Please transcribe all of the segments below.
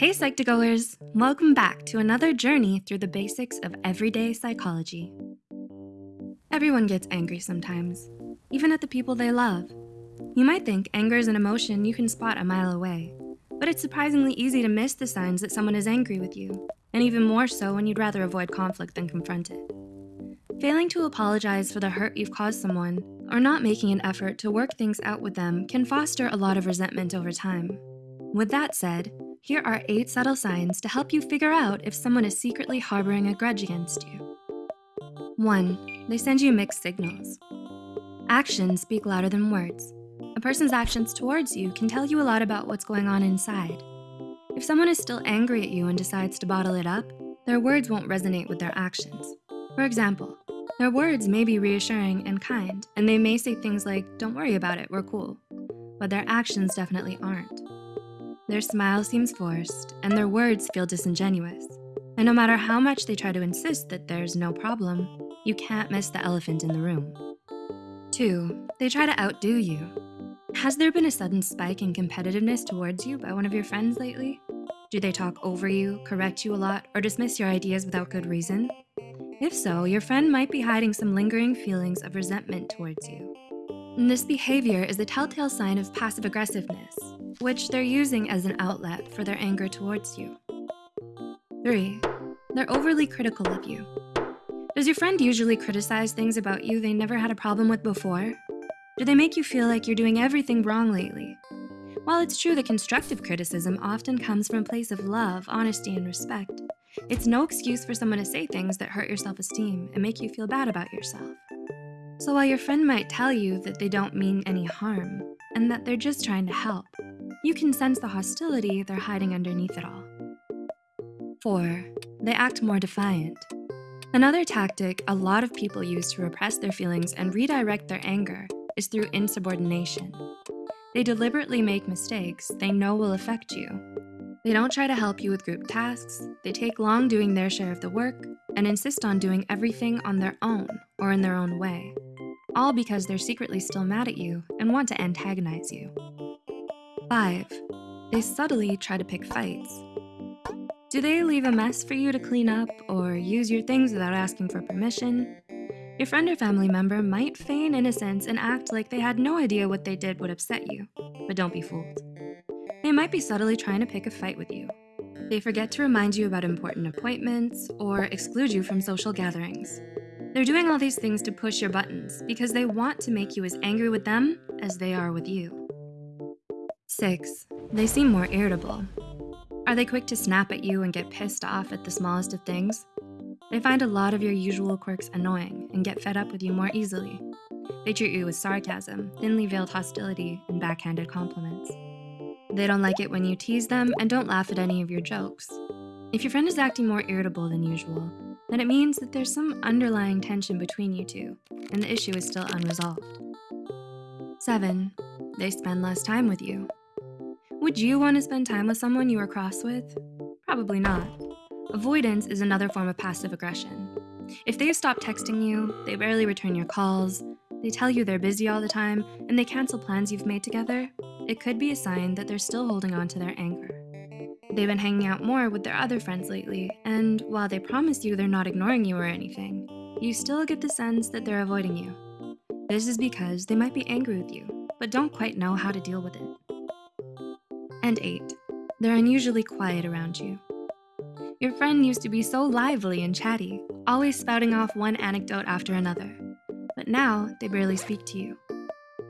Hey Psych2Goers, welcome back to another journey through the basics of everyday psychology. Everyone gets angry sometimes, even at the people they love. You might think anger is an emotion you can spot a mile away, but it's surprisingly easy to miss the signs that someone is angry with you, and even more so when you'd rather avoid conflict than confront it. Failing to apologize for the hurt you've caused someone, or not making an effort to work things out with them can foster a lot of resentment over time. With that said, here are eight subtle signs to help you figure out if someone is secretly harboring a grudge against you. One, they send you mixed signals. Actions speak louder than words. A person's actions towards you can tell you a lot about what's going on inside. If someone is still angry at you and decides to bottle it up, their words won't resonate with their actions. For example, their words may be reassuring and kind, and they may say things like, don't worry about it, we're cool. But their actions definitely aren't. Their smile seems forced, and their words feel disingenuous. And no matter how much they try to insist that there's no problem, you can't miss the elephant in the room. Two, they try to outdo you. Has there been a sudden spike in competitiveness towards you by one of your friends lately? Do they talk over you, correct you a lot, or dismiss your ideas without good reason? If so, your friend might be hiding some lingering feelings of resentment towards you. And this behavior is a telltale sign of passive aggressiveness, which they're using as an outlet for their anger towards you. Three, they're overly critical of you. Does your friend usually criticize things about you they never had a problem with before? Do they make you feel like you're doing everything wrong lately? While it's true that constructive criticism often comes from a place of love, honesty, and respect, it's no excuse for someone to say things that hurt your self-esteem and make you feel bad about yourself. So while your friend might tell you that they don't mean any harm and that they're just trying to help, you can sense the hostility they're hiding underneath it all. Four, they act more defiant. Another tactic a lot of people use to repress their feelings and redirect their anger is through insubordination. They deliberately make mistakes they know will affect you. They don't try to help you with group tasks, they take long doing their share of the work, and insist on doing everything on their own or in their own way, all because they're secretly still mad at you and want to antagonize you. Five, they subtly try to pick fights. Do they leave a mess for you to clean up or use your things without asking for permission? Your friend or family member might feign innocence and act like they had no idea what they did would upset you, but don't be fooled. They might be subtly trying to pick a fight with you. They forget to remind you about important appointments or exclude you from social gatherings. They're doing all these things to push your buttons because they want to make you as angry with them as they are with you. Six, they seem more irritable. Are they quick to snap at you and get pissed off at the smallest of things? They find a lot of your usual quirks annoying and get fed up with you more easily. They treat you with sarcasm, thinly veiled hostility, and backhanded compliments. They don't like it when you tease them and don't laugh at any of your jokes. If your friend is acting more irritable than usual, then it means that there's some underlying tension between you two and the issue is still unresolved. Seven, they spend less time with you. Would you want to spend time with someone you are cross with? Probably not. Avoidance is another form of passive aggression. If they stop texting you, they rarely return your calls, they tell you they're busy all the time, and they cancel plans you've made together, it could be a sign that they're still holding on to their anger. They've been hanging out more with their other friends lately, and while they promise you they're not ignoring you or anything, you still get the sense that they're avoiding you. This is because they might be angry with you, but don't quite know how to deal with it. And eight, they're unusually quiet around you. Your friend used to be so lively and chatty, always spouting off one anecdote after another. But now they barely speak to you.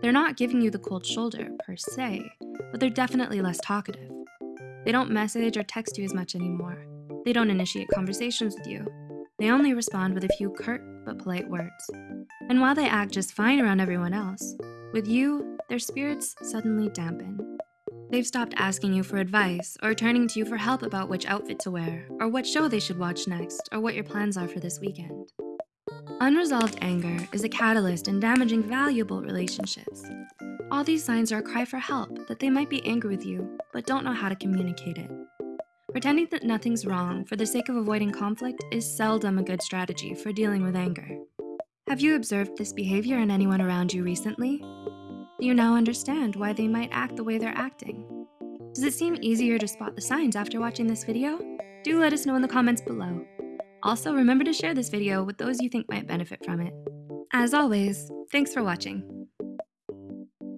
They're not giving you the cold shoulder per se, but they're definitely less talkative. They don't message or text you as much anymore. They don't initiate conversations with you. They only respond with a few curt but polite words. And while they act just fine around everyone else, with you, their spirits suddenly dampen. They've stopped asking you for advice or turning to you for help about which outfit to wear or what show they should watch next or what your plans are for this weekend. Unresolved anger is a catalyst in damaging valuable relationships. All these signs are a cry for help that they might be angry with you, but don't know how to communicate it. Pretending that nothing's wrong for the sake of avoiding conflict is seldom a good strategy for dealing with anger. Have you observed this behavior in anyone around you recently? You now understand why they might act the way they're acting? Does it seem easier to spot the signs after watching this video? Do let us know in the comments below. Also, remember to share this video with those you think might benefit from it. As always, thanks for watching.